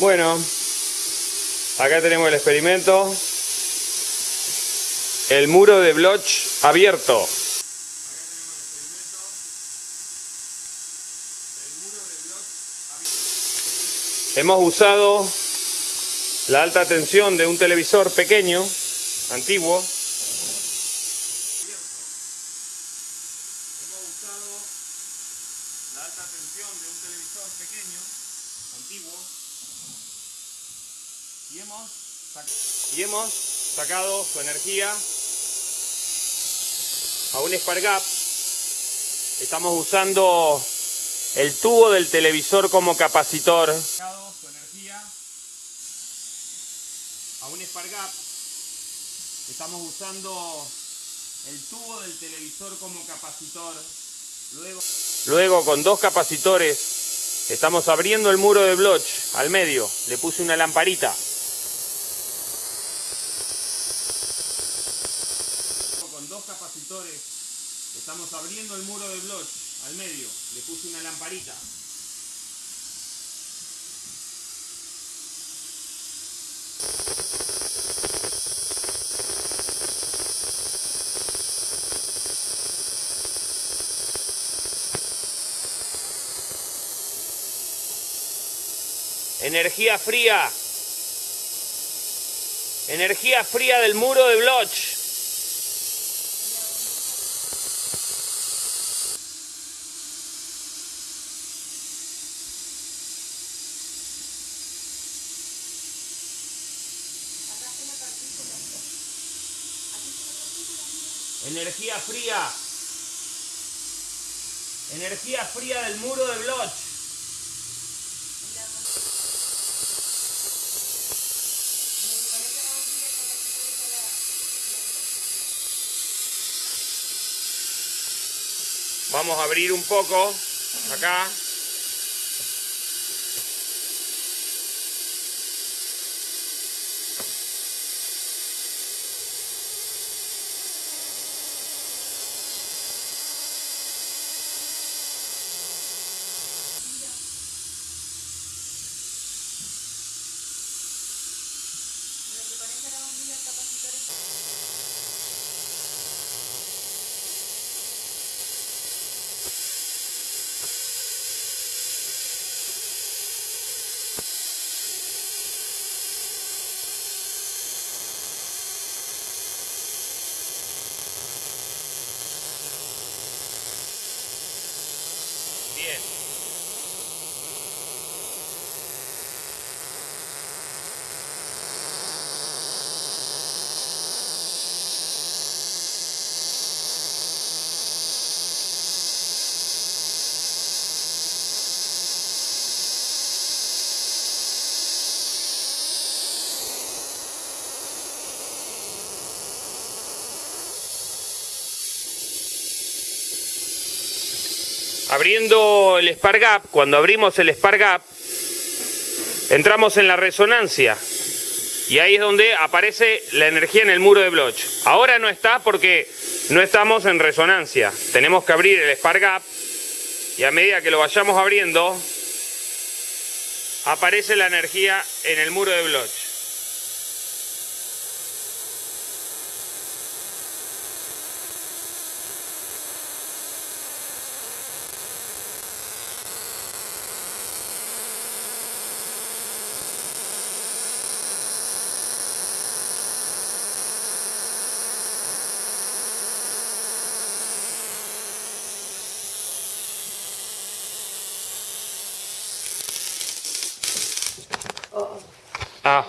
Bueno, acá tenemos el experimento. El muro de Bloch abierto. Hemos usado la alta tensión de un televisor pequeño, antiguo. Hemos usado la alta tensión de un televisor pequeño, antiguo. Y hemos, sac- y sacado su energía a un Spark Gap. Estamos usando el tubo del televisor como capacitor. Su energía a un Spark. Estamos usando el tubo del televisor como capacitor. Luego, luego con dos capacitores estamos abriendo el muro de Bloch al medio. Le puse una lamparita. Con estamos abriendo el muro de Bloch al medio. Le puse una lamparita. Energía fría. Energía fría del muro de Bloch. Energía fría. Energía fría del muro de Bloch. Vamos a abrir un poco acá. Abriendo el Spark Gap, cuando abrimos el Spark Gap, entramos en la resonancia. Y ahí es donde aparece la energía en el muro de Bloch. Ahora no está porque no estamos en resonancia. Tenemos que abrir el Spark Gap y a medida que lo vayamos abriendo, aparece la energía en el muro de Bloch. Ah.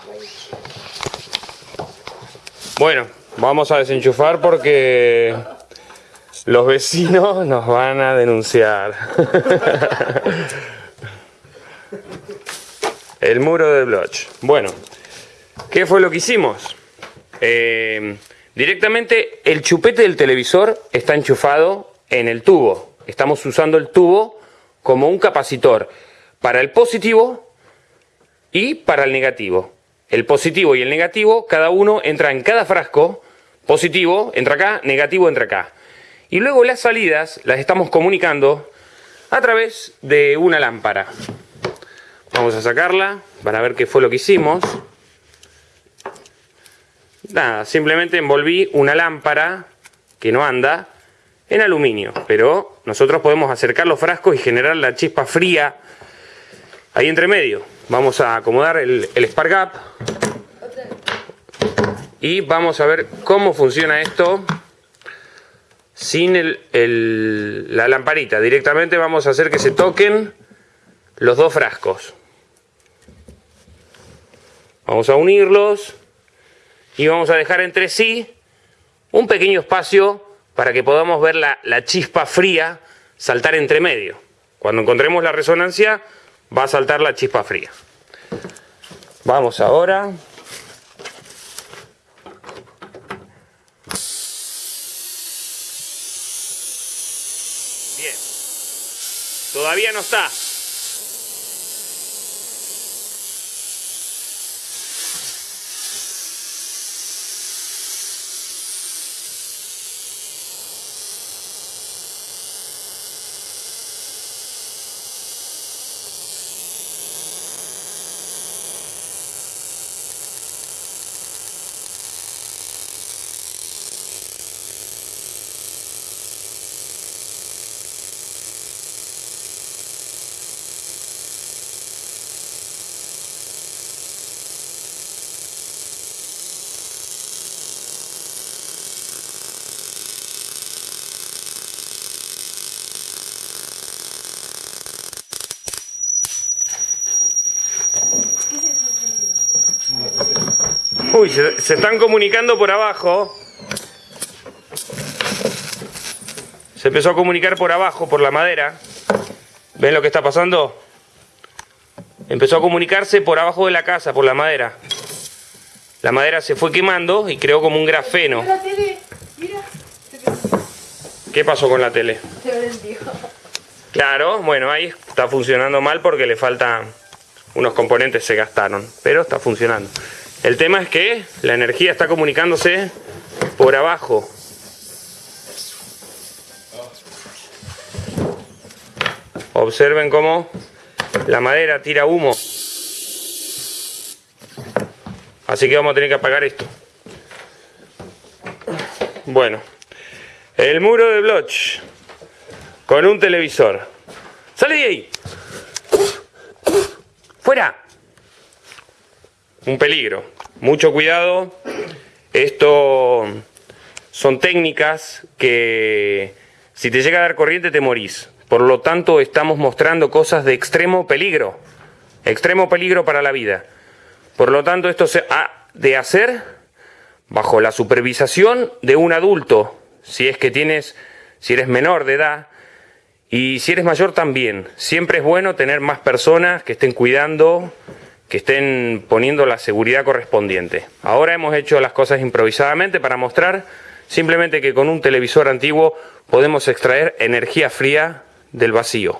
Bueno, vamos a desenchufar porque los vecinos nos van a denunciar. El muro de Bloch. Bueno, ¿qué fue lo que hicimos? Eh, directamente el chupete del televisor está enchufado en el tubo. Estamos usando el tubo como un capacitor para el positivo y para el negativo. El positivo y el negativo, cada uno entra en cada frasco, positivo entra acá, negativo entra acá. Y luego las salidas las estamos comunicando a través de una lámpara. Vamos a sacarla para ver qué fue lo que hicimos. Nada, simplemente envolví una lámpara que no anda en aluminio, pero nosotros podemos acercar los frascos y generar la chispa fría ahí entre medio. Vamos a acomodar el, el Spark Gap y vamos a ver cómo funciona esto sin el, la lamparita. Directamente vamos a hacer que se toquen los dos frascos. Vamos a unirlos y vamos a dejar entre sí un pequeño espacio para que podamos ver la, la chispa fría saltar entre medio. Cuando encontremos la resonancia va a saltar la chispa fría. Vamos ahora. Bien. Todavía no está. Uy, se, están comunicando por abajo. Se empezó a comunicar por abajo, por la madera. ¿Ven lo que está pasando? Empezó a comunicarse por abajo de la casa, por la madera. La madera se fue quemando y creó como un grafeno. ¿Qué pasó con la tele? Claro, bueno, ahí está funcionando mal porque le faltan unos componentes, se gastaron, pero está funcionando. El tema es que la energía está comunicándose por abajo. Observen cómo la madera tira humo. Así que vamos a tener que apagar esto. Bueno, el muro de Bloch con un televisor. ¡Sale de ahí! ¡Fuera! Un peligro. Mucho cuidado. Esto son técnicas que si te llega a dar corriente te morís. Por lo tanto, estamos mostrando cosas de extremo peligro. Extremo peligro para la vida. Por lo tanto, esto se ha de hacer bajo la supervisación de un adulto. Si es que tienes, si eres menor de edad, y si eres mayor también. Siempre es bueno tener más personas que estén cuidando que estén poniendo la seguridad correspondiente. Ahora hemos hecho las cosas improvisadamente para mostrar simplemente que con un televisor antiguo podemos extraer energía fría del vacío.